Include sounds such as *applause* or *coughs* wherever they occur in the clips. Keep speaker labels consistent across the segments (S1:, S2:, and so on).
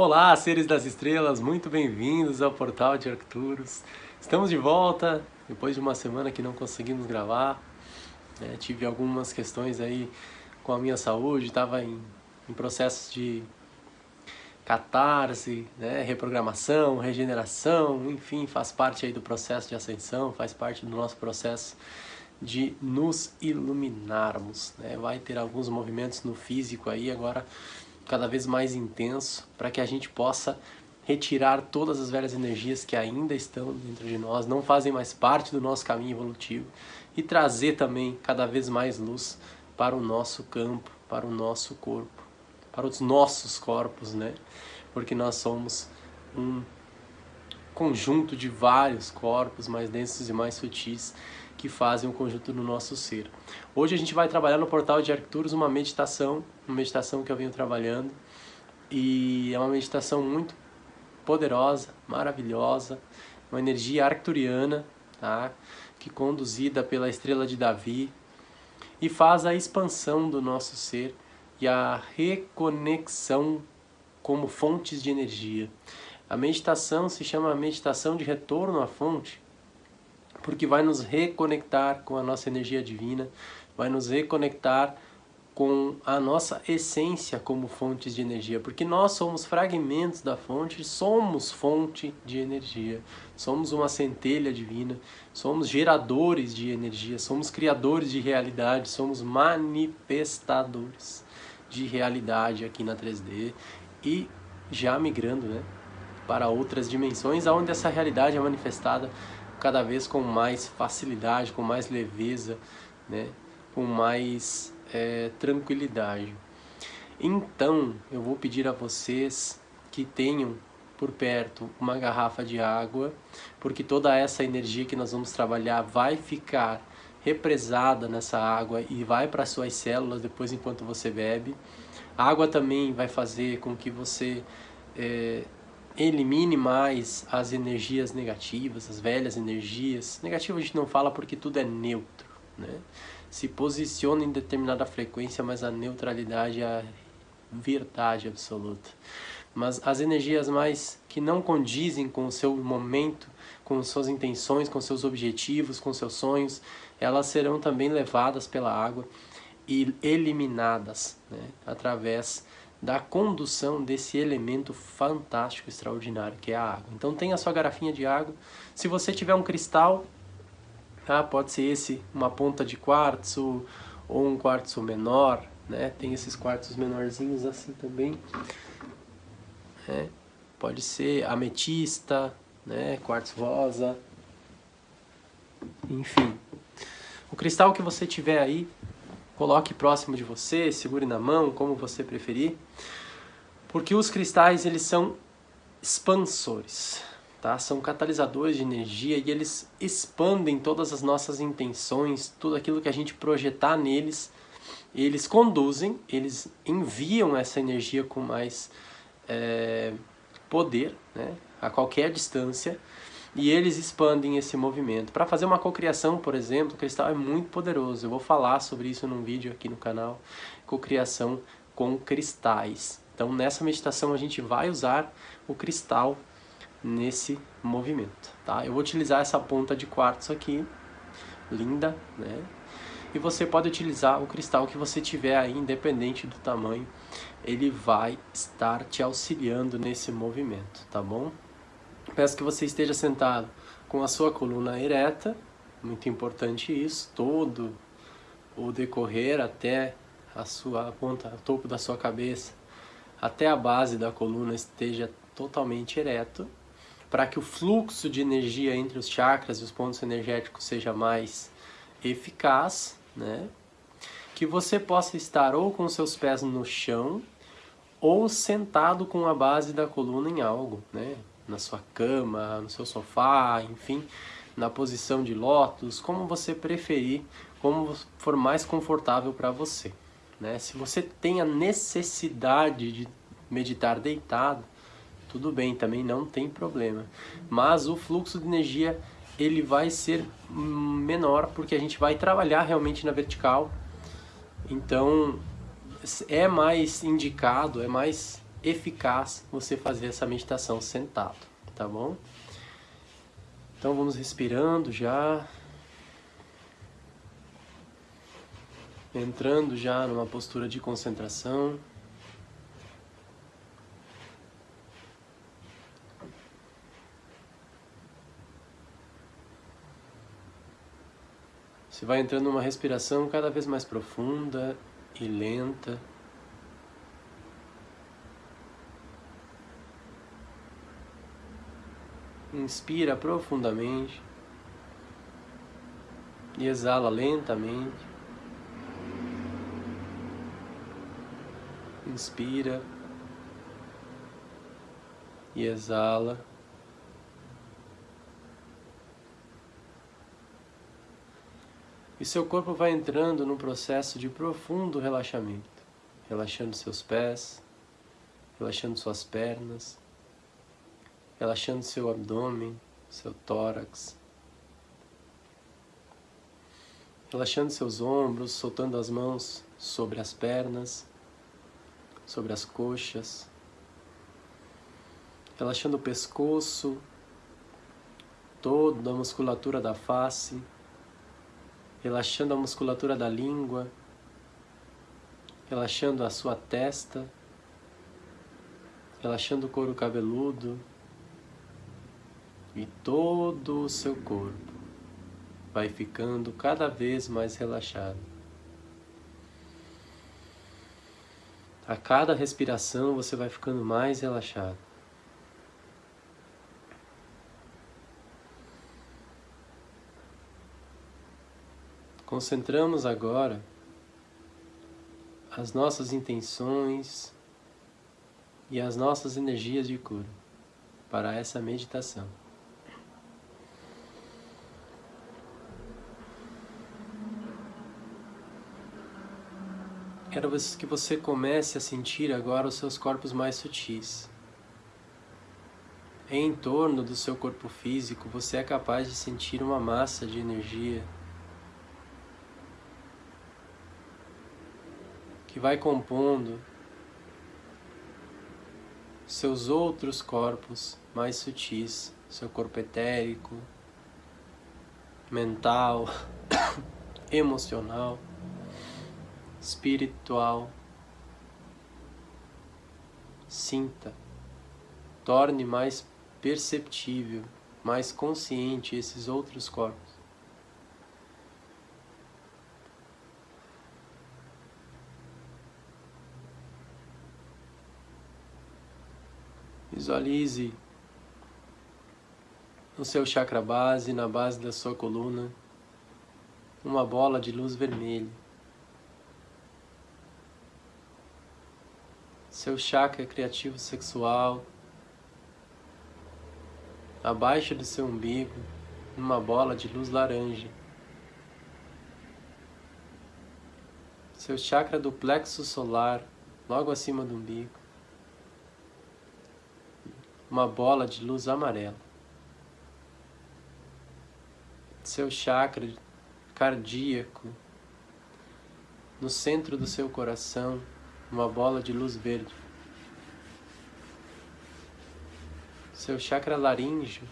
S1: Olá, seres das estrelas, muito bem-vindos ao Portal de Arcturus. Estamos de volta, depois de uma semana que não conseguimos gravar. Né? Tive algumas questões aí com a minha saúde, estava em, em processos de catarse, né? reprogramação, regeneração, enfim, faz parte aí do processo de ascensão, faz parte do nosso processo de nos iluminarmos. Né? Vai ter alguns movimentos no físico aí agora cada vez mais intenso para que a gente possa retirar todas as velhas energias que ainda estão dentro de nós, não fazem mais parte do nosso caminho evolutivo e trazer também cada vez mais luz para o nosso campo, para o nosso corpo, para os nossos corpos, né? Porque nós somos um conjunto de vários corpos mais densos e mais sutis que fazem o conjunto do nosso ser. Hoje a gente vai trabalhar no portal de Arcturus uma meditação, uma meditação que eu venho trabalhando e é uma meditação muito poderosa, maravilhosa, uma energia arcturiana, tá? que conduzida pela estrela de Davi e faz a expansão do nosso ser e a reconexão como fontes de energia. A meditação se chama meditação de retorno à fonte, porque vai nos reconectar com a nossa energia divina, vai nos reconectar com a nossa essência como fontes de energia, porque nós somos fragmentos da fonte, somos fonte de energia, somos uma centelha divina, somos geradores de energia, somos criadores de realidade, somos manifestadores de realidade aqui na 3D e já migrando né, para outras dimensões, onde essa realidade é manifestada cada vez com mais facilidade, com mais leveza, né? com mais é, tranquilidade. Então, eu vou pedir a vocês que tenham por perto uma garrafa de água, porque toda essa energia que nós vamos trabalhar vai ficar represada nessa água e vai para suas células depois enquanto você bebe. A água também vai fazer com que você é, elimine mais as energias negativas, as velhas energias. Negativo a gente não fala porque tudo é neutro, né? Se posiciona em determinada frequência, mas a neutralidade é a verdade absoluta. Mas as energias mais que não condizem com o seu momento, com suas intenções, com seus objetivos, com seus sonhos, elas serão também levadas pela água e eliminadas né? através da condução desse elemento fantástico, extraordinário que é a água. Então tenha a sua garrafinha de água. Se você tiver um cristal, tá? pode ser esse, uma ponta de quartzo ou um quartzo menor, né? tem esses quartzos menorzinhos assim também. Né? Pode ser ametista, né? quartzo rosa, enfim. O cristal que você tiver aí, coloque próximo de você, segure na mão, como você preferir, porque os cristais eles são expansores, tá? São catalisadores de energia e eles expandem todas as nossas intenções, tudo aquilo que a gente projetar neles, eles conduzem, eles enviam essa energia com mais é, poder, né? A qualquer distância e eles expandem esse movimento. Para fazer uma cocriação, por exemplo, o cristal é muito poderoso. Eu vou falar sobre isso num vídeo aqui no canal, cocriação com cristais. Então nessa meditação a gente vai usar o cristal nesse movimento, tá? Eu vou utilizar essa ponta de quartzo aqui, linda, né? E você pode utilizar o cristal que você tiver aí, independente do tamanho, ele vai estar te auxiliando nesse movimento, tá bom? Peço que você esteja sentado com a sua coluna ereta, muito importante isso, todo o decorrer até a sua ponta, o topo da sua cabeça, até a base da coluna esteja totalmente ereto, para que o fluxo de energia entre os chakras e os pontos energéticos seja mais eficaz, né? Que você possa estar ou com seus pés no chão ou sentado com a base da coluna em algo, né? Na sua cama, no seu sofá, enfim, na posição de lótus, como você preferir, como for mais confortável para você. Né? Se você tem a necessidade de meditar deitado, tudo bem, também não tem problema. Mas o fluxo de energia ele vai ser menor porque a gente vai trabalhar realmente na vertical. Então é mais indicado, é mais eficaz você fazer essa meditação sentado, tá bom? Então vamos respirando já. Entrando já numa postura de concentração. Você vai entrando numa respiração cada vez mais profunda e lenta. Inspira profundamente e exala lentamente. Inspira e exala. E seu corpo vai entrando num processo de profundo relaxamento, relaxando seus pés, relaxando suas pernas, relaxando seu abdômen, seu tórax, relaxando seus ombros, soltando as mãos sobre as pernas, sobre as coxas, relaxando o pescoço, toda a musculatura da face, relaxando a musculatura da língua, relaxando a sua testa, relaxando o couro cabeludo e todo o seu corpo vai ficando cada vez mais relaxado. A cada respiração você vai ficando mais relaxado. Concentramos agora as nossas intenções e as nossas energias de cura para essa meditação. Quero que você comece a sentir agora os seus corpos mais sutis. Em torno do seu corpo físico, você é capaz de sentir uma massa de energia que vai compondo seus outros corpos mais sutis, seu corpo etérico, mental, *coughs* emocional, espiritual. Sinta, torne mais perceptível, mais consciente esses outros corpos. Visualize no seu chakra base, na base da sua coluna, uma bola de luz vermelha. Seu chakra criativo sexual, abaixo do seu umbigo, uma bola de luz laranja. Seu chakra do plexo solar, logo acima do umbigo uma bola de luz amarela. Seu chakra cardíaco, no centro do seu coração, uma bola de luz verde. Seu chakra laríngeo,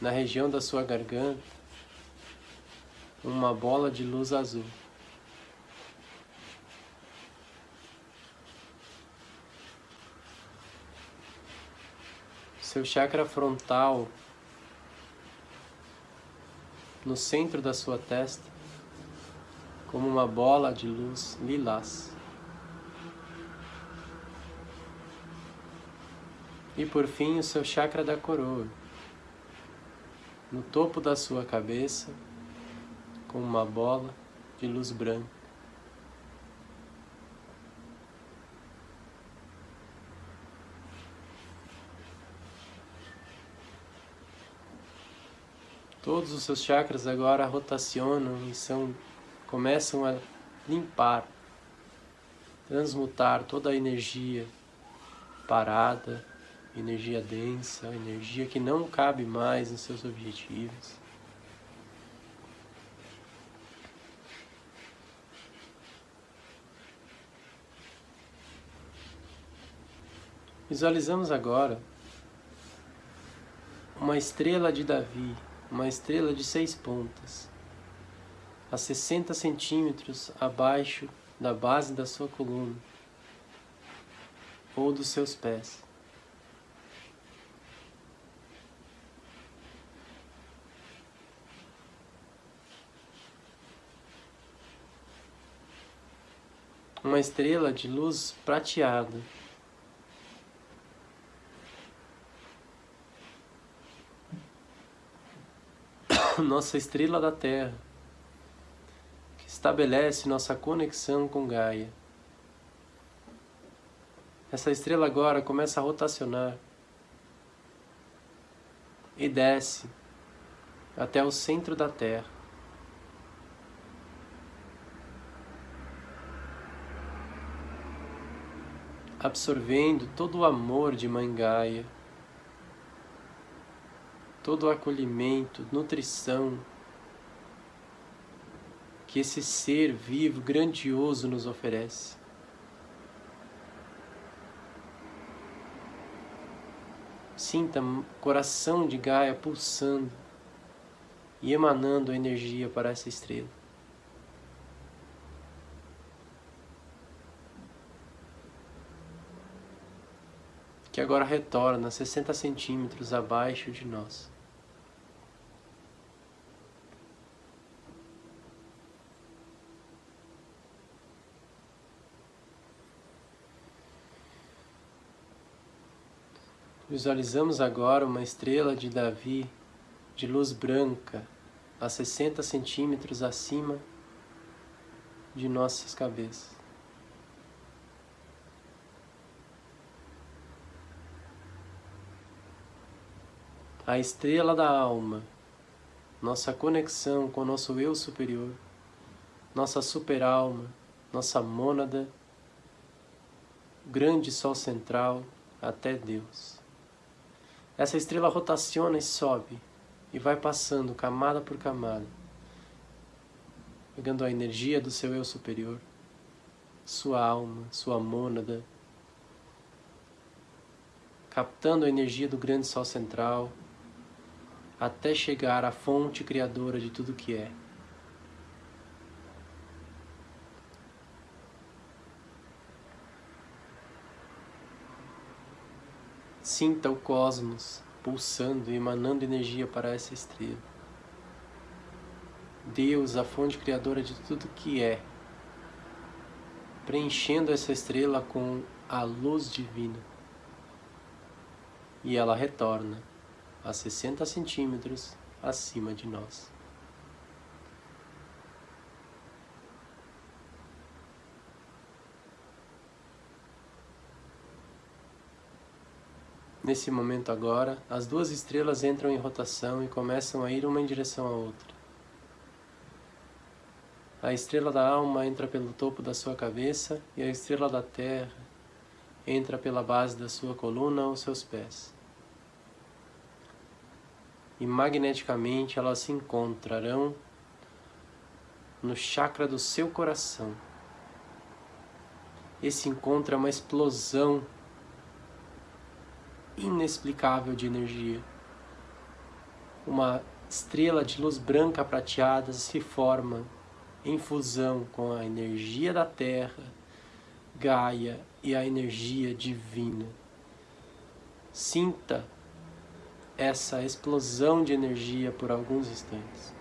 S1: na região da sua garganta, uma bola de luz azul. seu chakra frontal, no centro da sua testa, como uma bola de luz lilás. E por fim, o seu chakra da coroa, no topo da sua cabeça, com uma bola de luz branca. Todos os seus chakras agora rotacionam e são, começam a limpar, transmutar toda a energia parada, energia densa, energia que não cabe mais nos seus objetivos. Visualizamos agora uma estrela de Davi, uma estrela de seis pontas, a 60 centímetros abaixo da base da sua coluna ou dos seus pés. Uma estrela de luz prateada. *coughs* Nossa estrela da Terra, estabelece nossa conexão com Gaia. Essa estrela agora começa a rotacionar e desce até o centro da Terra. Absorvendo todo o amor de Mãe Gaia, todo o acolhimento, nutrição que esse ser vivo, grandioso nos oferece. Sinta coração de Gaia pulsando e emanando energia para essa estrela. Que agora retorna 60 centímetros abaixo de nós. Visualizamos agora uma estrela de Davi de luz branca a 60 centímetros acima de nossas cabeças. A estrela da alma, nossa conexão com nosso eu superior, nossa super-alma, nossa mônada, grande sol central até Deus. Essa estrela rotaciona e sobe e vai passando camada por camada, pegando a energia do seu eu superior, sua alma, sua mônada, captando a energia do grande sol central, até chegar à fonte criadora de tudo que é. Sinta o cosmos pulsando e emanando energia para essa estrela. Deus, a fonte criadora de tudo que é, preenchendo essa estrela com a luz divina. E ela retorna a 60 centímetros acima de nós. Nesse momento agora, as duas estrelas entram em rotação e começam a ir uma em direção à outra. A estrela da alma entra pelo topo da sua cabeça e a estrela da terra entra pela base da sua coluna aos seus pés. E magneticamente elas se encontrarão no chakra do seu coração. Esse encontro é uma explosão inexplicável de energia. Uma estrela de luz branca prateada se forma em fusão com a energia da Terra, Gaia e a energia divina. Sinta essa explosão de energia por alguns instantes.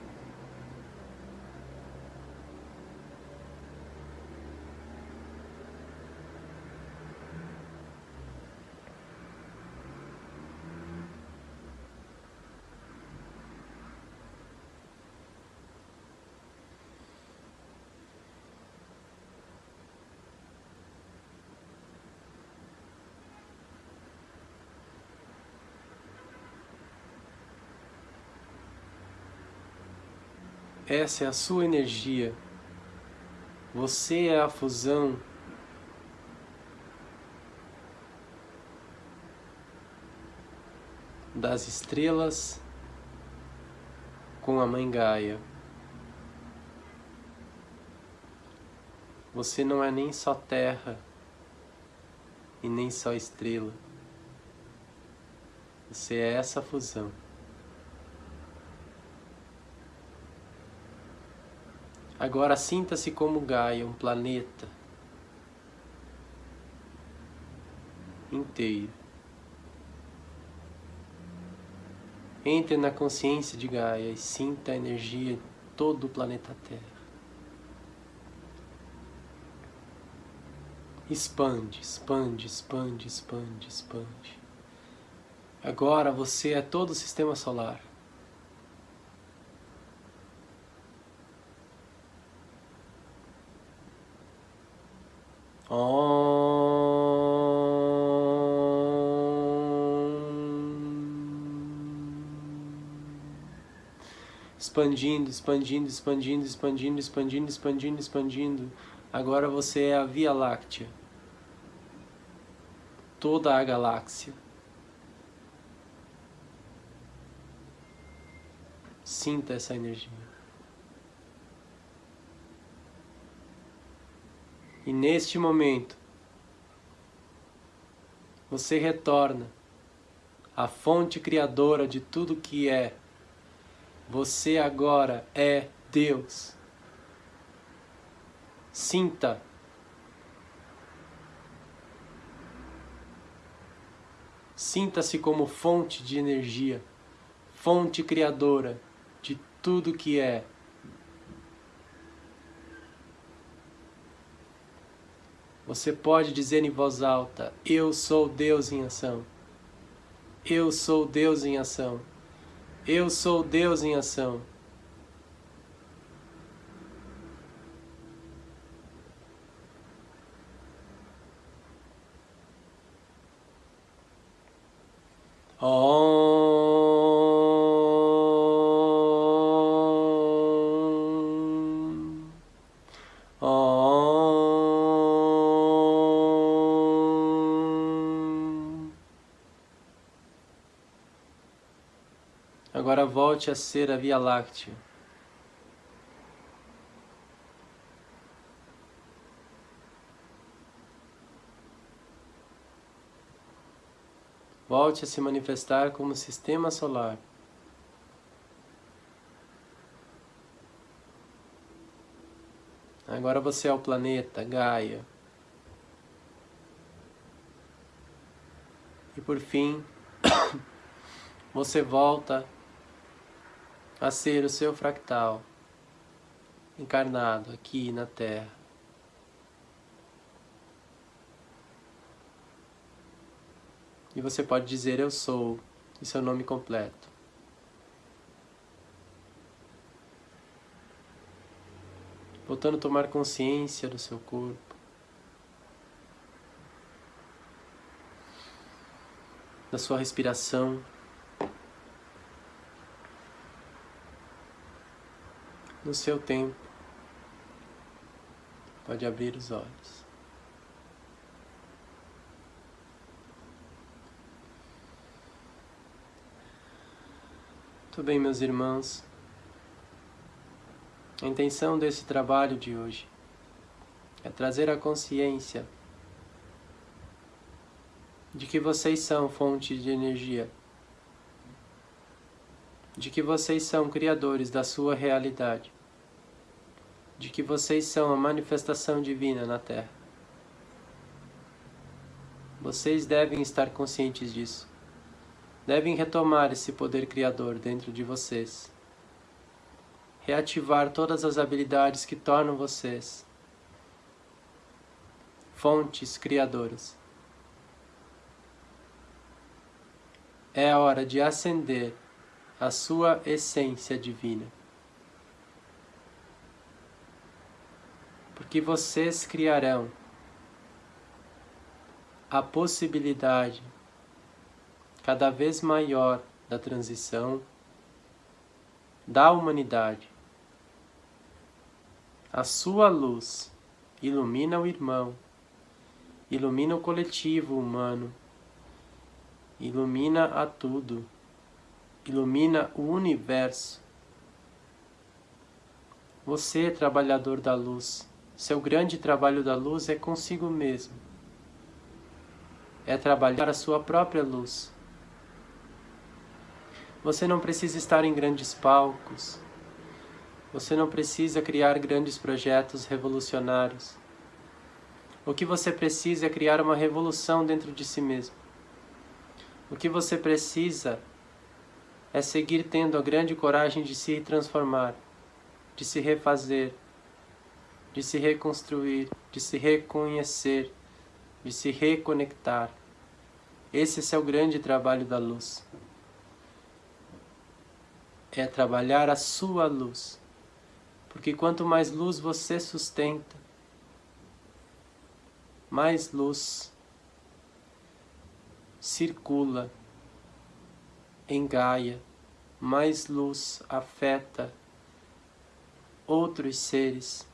S1: Essa é a sua energia. Você é a fusão das estrelas com a Mãe Gaia. Você não é nem só terra e nem só estrela. Você é essa fusão. Agora sinta-se como Gaia, um planeta inteiro. Entre na consciência de Gaia e sinta a energia de todo o planeta Terra. Expande, expande, expande, expande, expande. Agora você é todo o sistema solar. Expandindo, expandindo, expandindo, expandindo, expandindo, expandindo, expandindo. Agora você é a Via Láctea. Toda a galáxia. Sinta essa energia. E neste momento, você retorna à fonte criadora de tudo que é. Você agora é Deus. Sinta. Sinta-se como fonte de energia, fonte criadora de tudo que é. Você pode dizer em voz alta: Eu sou Deus em ação. Eu sou Deus em ação. Eu sou Deus em ação. Agora volte a ser a Via Láctea. Volte a se manifestar como sistema solar. Agora você é o planeta, Gaia. E por fim, *coughs* você volta a ser o seu fractal encarnado aqui na Terra. E você pode dizer eu sou e seu nome completo. Voltando a tomar consciência do seu corpo. Da sua respiração. No seu tempo, pode abrir os olhos. Muito bem, meus irmãos. A intenção desse trabalho de hoje é trazer a consciência de que vocês são fonte de energia, de que vocês são criadores da sua realidade, de que vocês são a manifestação divina na Terra. Vocês devem estar conscientes disso devem retomar esse poder criador dentro de vocês. Reativar todas as habilidades que tornam vocês fontes criadoras. É a hora de acender a sua essência divina. Porque vocês criarão a possibilidade cada vez maior da transição da humanidade. A sua luz ilumina o irmão, ilumina o coletivo humano, ilumina a tudo, ilumina o universo. Você, trabalhador da luz, seu grande trabalho da luz é consigo mesmo. É trabalhar a sua própria luz Você não precisa estar em grandes palcos. Você não precisa criar grandes projetos revolucionários. O que você precisa é criar uma revolução dentro de si mesmo. O que você precisa é seguir tendo a grande coragem de se transformar, de se refazer, de se reconstruir, de se reconhecer, de se reconectar. Esse é o grande trabalho da luz é trabalhar a sua luz. Porque quanto mais luz você sustenta, mais luz circula em Gaia, mais luz afeta outros seres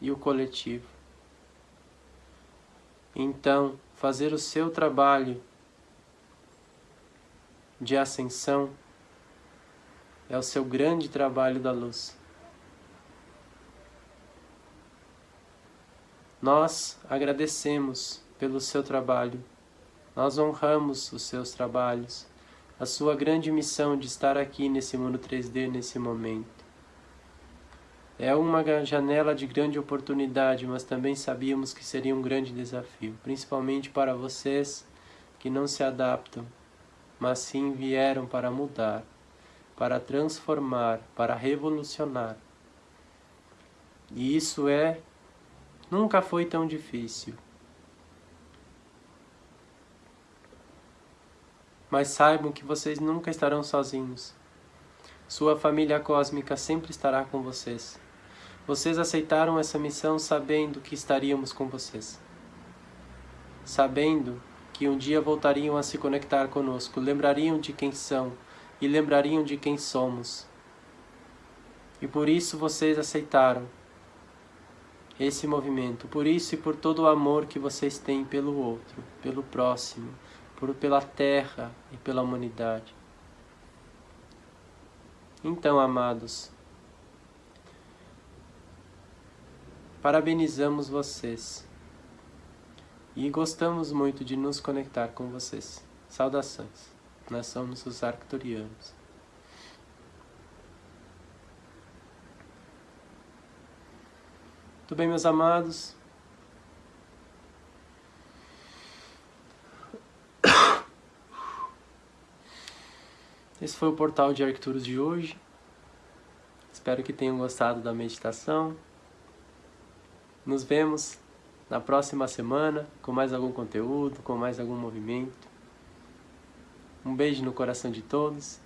S1: e o coletivo. Então, fazer o seu trabalho de ascensão é o seu grande trabalho da luz. Nós agradecemos pelo seu trabalho, nós honramos os seus trabalhos, a sua grande missão de estar aqui nesse mundo 3D nesse momento. É uma janela de grande oportunidade, mas também sabíamos que seria um grande desafio, principalmente para vocês que não se adaptam, mas sim vieram para mudar para transformar, para revolucionar. E isso é nunca foi tão difícil. Mas saibam que vocês nunca estarão sozinhos. Sua família cósmica sempre estará com vocês. Vocês aceitaram essa missão sabendo que estaríamos com vocês. Sabendo que um dia voltariam a se conectar conosco, lembrariam de quem são, e lembrariam de quem somos. E por isso vocês aceitaram esse movimento, por isso e por todo o amor que vocês têm pelo outro, pelo próximo, por, pela terra e pela humanidade. Então, amados, parabenizamos vocês e gostamos muito de nos conectar com vocês. Saudações. Nós somos os arcturianos. Tudo bem, meus amados? Esse foi o portal de Arcturus de hoje. Espero que tenham gostado da meditação. Nos vemos na próxima semana com mais algum conteúdo, com mais algum movimento. Um beijo no coração de todos